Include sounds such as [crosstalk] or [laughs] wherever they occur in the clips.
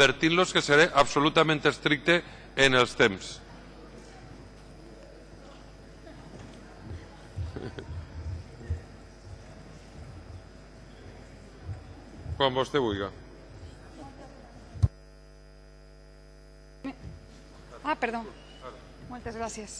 advertir-los que seré absolutament estricte en els temps. Quan [laughs] vostè vulgui. Ah, perdó. Moltes gràcies.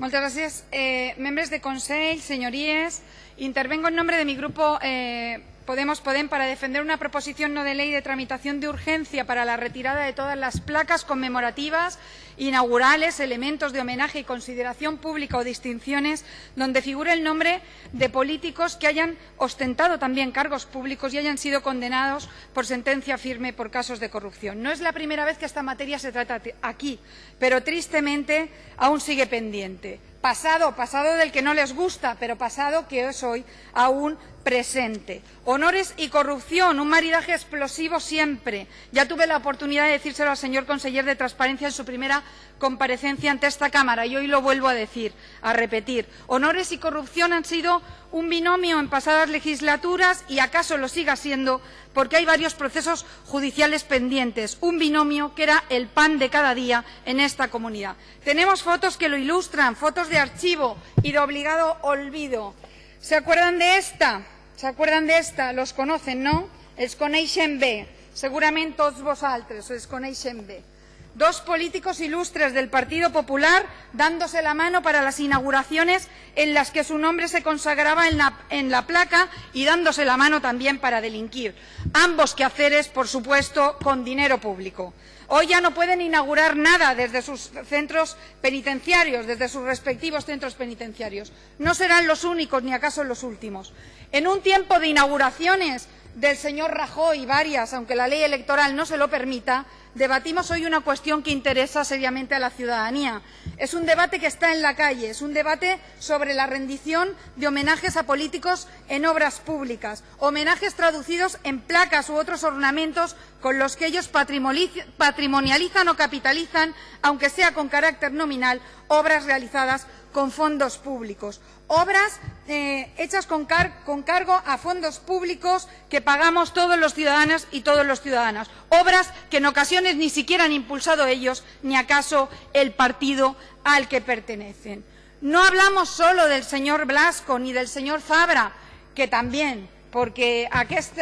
Moltes gràcies. Eh, de Consell, senyories, intervengo en nombre de mi grupo eh, Podemos Podem para defender una proposición no de ley de tramitación de urgencia para la retirada de todas las placas conmemorativas, inaugurales, elementos de homenaje y consideración pública o distinciones donde figure el nombre de políticos que hayan ostentado también cargos públicos y hayan sido condenados por sentencia firme por casos de corrupción. No es la primera vez que esta materia se trata aquí, pero tristemente aún sigue pendiente pasado, pasado del que no les gusta, pero pasado que es hoy aún presente. Honores y corrupción, un maridaje explosivo siempre. Ya tuve la oportunidad de decírselo al señor conseller de Transparencia en su primera comparecencia ante esta Cámara y hoy lo vuelvo a decir, a repetir. Honores y corrupción han sido un binomio en pasadas legislaturas y acaso lo siga siendo porque hay varios procesos judiciales pendientes, un binomio que era el pan de cada día en esta comunidad. Tenemos fotos que lo ilustran, fotos de archivo y de obligado olvido. ¿Se acuerdan de esta? ¿Se acuerdan de esta? Los conocen, no? Els coneixen bé. Segurament tots vosaltres els coneixen bé dos políticos ilustres del Partido Popular dándose la mano para las inauguraciones en las que su nombre se consagraba en la, placa y dándose la mano también para delinquir. Ambos quehaceres, por supuesto, con dinero público. Hoy ya no pueden inaugurar nada desde sus centros penitenciarios, desde sus respectivos centros penitenciarios. No serán los únicos ni acaso los últimos. En un tiempo de inauguraciones del señor Rajoy varias, aunque la ley electoral no se lo permita, debatimos hoy una cuestión que interesa seriamente a la ciudadanía. Es un debate que está en la calle, es un debate sobre la rendición de homenajes a políticos en obras públicas, homenajes traducidos en placas u otros ornamentos con los que ellos patrimonializan o capitalizan, aunque sea con carácter nominal, obras realizadas con fondos públicos. Obras eh, hechas con, cargo a fondos públicos que pagamos todos los ciudadanos y todos los ciudadanas. Obras que en ocasiones ni siquiera han impulsado ellos, ni acaso el partido al que pertenecen. No hablamos solo del señor Blasco ni del señor Fabra, que también, porque aquest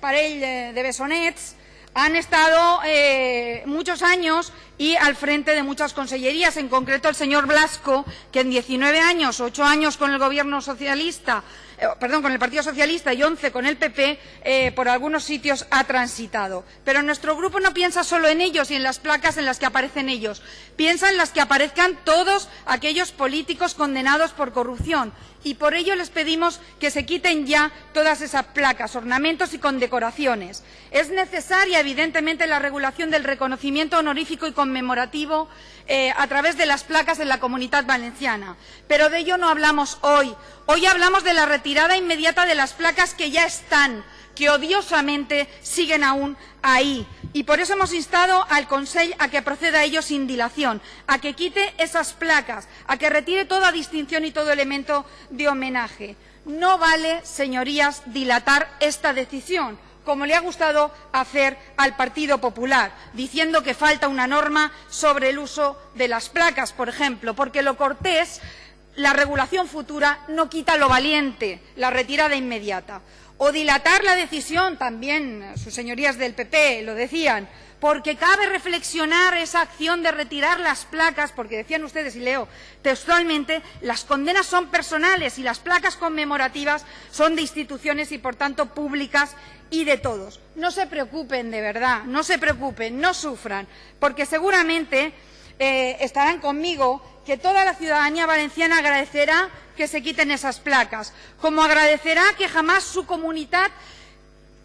parell de besonets han estado eh, muchos años y al frente de muchas consellerías, en concreto el señor Blasco, que en 19 años, 8 años con el gobierno socialista, eh, perdón, con el Partido Socialista y 11 con el PP, eh, por algunos sitios ha transitado. Pero nuestro grupo no piensa solo en ellos y en las placas en las que aparecen ellos. Piensa en las que aparezcan todos aquellos políticos condenados por corrupción. Y por ello les pedimos que se quiten ya todas esas placas, ornamentos y condecoraciones. Es necesaria, evidentemente, la regulación del reconocimiento honorífico y conmemorativo eh, a través de las placas en la comunidad valenciana. Pero de ello no hablamos hoy. Hoy hablamos de la retirada inmediata de las placas que ya están, que odiosamente siguen aún ahí. Y por eso hemos instado al Consejo a que proceda a ello sin dilación, a que quite esas placas, a que retire toda distinción y todo elemento de homenaje. No vale, señorías, dilatar esta decisión como le ha gustado hacer al Partido Popular, diciendo que falta una norma sobre el uso de las placas, por ejemplo, porque lo cortés, la regulación futura, no quita lo valiente, la retirada inmediata. O dilatar la decisión, también sus señorías del PP lo decían, porque cabe reflexionar esa acción de retirar las placas, porque decían ustedes, y leo textualmente, las condenas son personales y las placas conmemorativas son de instituciones y, por tanto, públicas y de todos. No se preocupen, de verdad, no se preocupen, no sufran, porque seguramente eh, estarán conmigo que toda la ciudadanía valenciana agradecerá que se quiten esas placas, como agradecerá que jamás su comunidad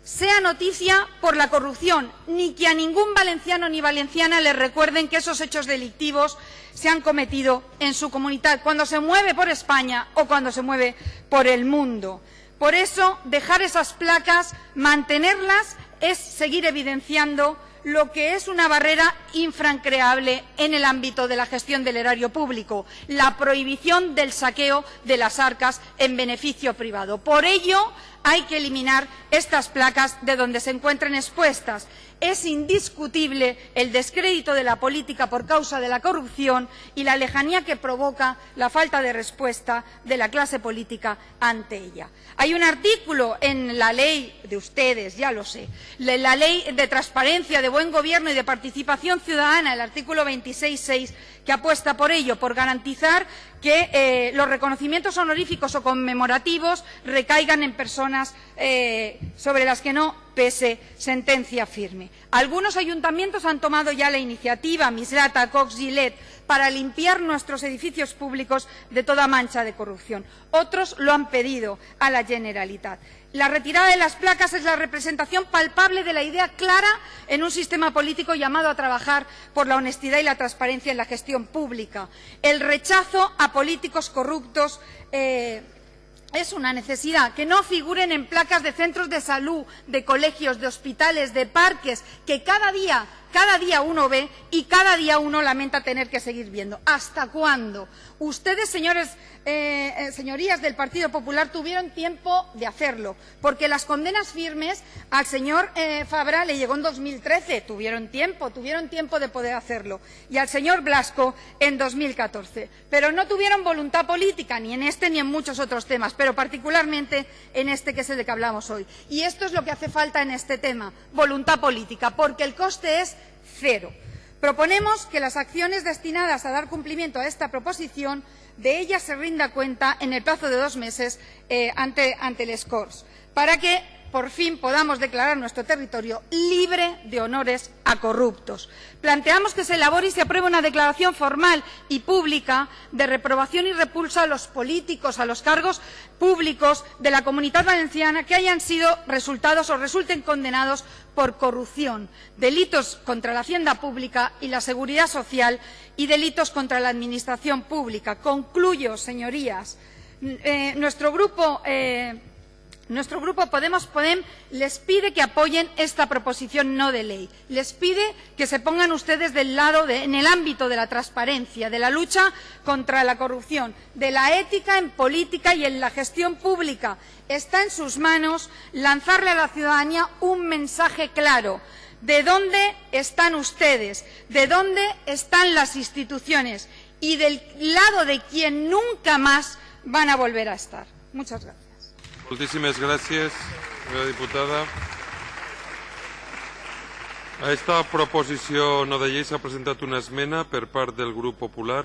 sea noticia por la corrupción, ni que a ningún valenciano ni valenciana le recuerden que esos hechos delictivos se han cometido en su comunidad, cuando se mueve por España o cuando se mueve por el mundo. Por eso, dejar esas placas, mantenerlas, es seguir evidenciando lo que es una barrera infrancreable en el ámbito de la gestión del erario público, la prohibición del saqueo de las arcas en beneficio privado. Por ello, hay que eliminar estas placas de donde se encuentren expuestas. Es indiscutible el descrédito de la política por causa de la corrupción y la lejanía que provoca la falta de respuesta de la clase política ante ella. Hay un artículo en la ley de ustedes, ya lo sé, la ley de transparencia, de buen gobierno y de participación ciudadana, el artículo 26.6, que apuesta por ello, por garantizar que eh, los reconocimientos honoríficos o conmemorativos recaigan en personas eh, sobre las que no pese sentencia firme. Algunos ayuntamientos han tomado ya la iniciativa, Mislata, Cox, Gillette, para limpiar nuestros edificios públicos de toda mancha de corrupción. Otros lo han pedido a la Generalitat. La retirada de las placas es la representación palpable de la idea clara en un sistema político llamado a trabajar por la honestidad y la transparencia en la gestión pública. El rechazo a políticos corruptos eh, es una necesidad que no figuren en placas de centros de salud, de colegios, de hospitales, de parques, que cada día, cada día uno ve y cada día uno lamenta tener que seguir viendo. ¿Hasta cuándo? Ustedes, señores, eh, eh, señorías del Partido Popular, tuvieron tiempo de hacerlo, porque las condenas firmes al señor eh, Fabra le llegó en 2013, tuvieron tiempo, tuvieron tiempo de poder hacerlo, y al señor Blasco en 2014. Pero no tuvieron voluntad política, ni en este ni en muchos otros temas, pero particularmente en este que es el de que hablamos hoy. Y esto es lo que hace falta en este tema, voluntad política, porque el coste es cero. Proponemos que las acciones destinadas a dar cumplimiento a esta proposición de ellas se rinda cuenta en el plazo de dos meses eh, ante, el SCORS, para que por fin podamos declarar nuestro territorio libre de honores a corruptos. Planteamos que se elabore y se apruebe una declaración formal y pública de reprobación y repulsa a los políticos, a los cargos públicos de la Comunidad Valenciana que hayan sido resultados o resulten condenados por corrupción, delitos contra la hacienda pública y la seguridad social y delitos contra la administración pública. Concluyo, señorías. Eh, nuestro grupo eh, nuestro grupo Podemos Podem les pide que apoyen esta proposición no de ley. Les pide que se pongan ustedes del lado en el ámbito de la transparencia, de la lucha contra la corrupción, de la ética en política y en la gestión pública. Está en sus manos lanzarle a la ciudadanía un mensaje claro. ¿De dónde están ustedes? ¿De dónde están las instituciones? Y del lado de quien nunca más van a volver a estar. Muchas gracias. Moltíssimes gràcies, senyora diputada. A esta proposició no de llei s'ha presentat una esmena per part del grup popular.